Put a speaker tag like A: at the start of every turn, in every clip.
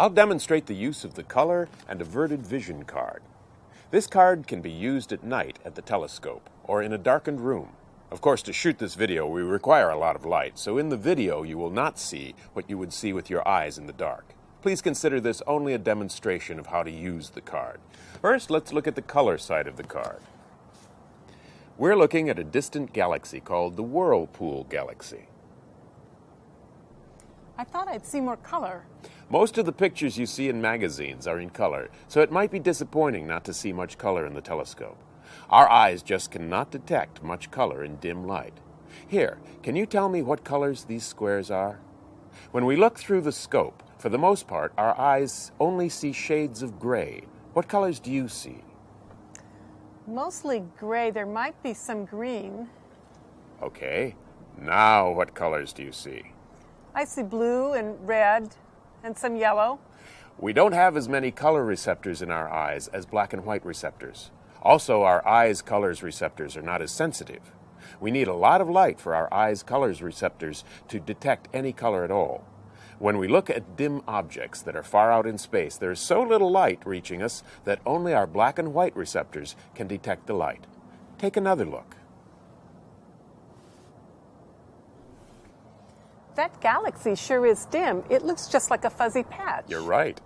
A: I'll demonstrate the use of the color and averted vision card. This card can be used at night at the telescope or in a darkened room. Of course, to shoot this video, we require a lot of light, so in the video you will not see what you would see with your eyes in the dark. Please consider this only a demonstration of how to use the card. First, let's look at the color side of the card. We're looking at a distant galaxy called the Whirlpool Galaxy.
B: I thought I'd see more color.
A: Most of the pictures you see in magazines are in color, so it might be disappointing not to see much color in the telescope. Our eyes just cannot detect much color in dim light. Here, can you tell me what colors these squares are? When we look through the scope, for the most part, our eyes only see shades of gray. What colors do you see?
B: Mostly gray. There might be some green.
A: Okay. Now what colors do you see?
B: I see blue and red and some yellow.
A: We don't have as many color receptors in our eyes as black and white receptors. Also, our eyes' colors receptors are not as sensitive. We need a lot of light for our eyes' colors receptors to detect any color at all. When we look at dim objects that are far out in space, there is so little light reaching us that only our black and white receptors can detect the light. Take another look.
B: That galaxy sure is dim. It looks just like a fuzzy patch.
A: You're right.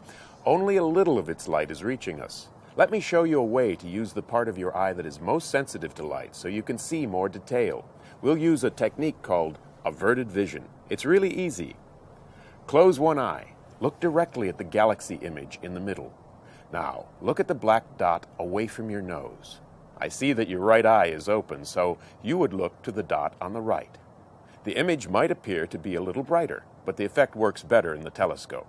A: Only a little of its light is reaching us. Let me show you a way to use the part of your eye that is most sensitive to light so you can see more detail. We'll use a technique called averted vision. It's really easy. Close one eye. Look directly at the galaxy image in the middle. Now, look at the black dot away from your nose. I see that your right eye is open, so you would look to the dot on the right. The image might appear to be a little brighter, but the effect works better in the telescope.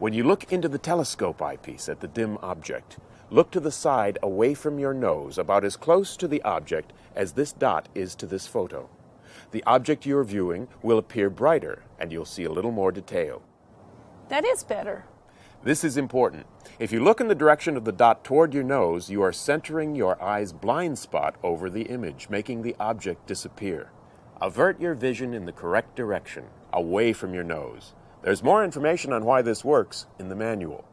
A: When you look into the telescope eyepiece at the dim object, look to the side away from your nose about as close to the object as this dot is to this photo. The object you're viewing will appear brighter and you'll see a little more detail.
B: That is better.
A: This is important. If you look in the direction of the dot toward your nose, you are centering your eye's blind spot over the image, making the object disappear. Avert your vision in the correct direction, away from your nose. There's more information on why this works in the manual.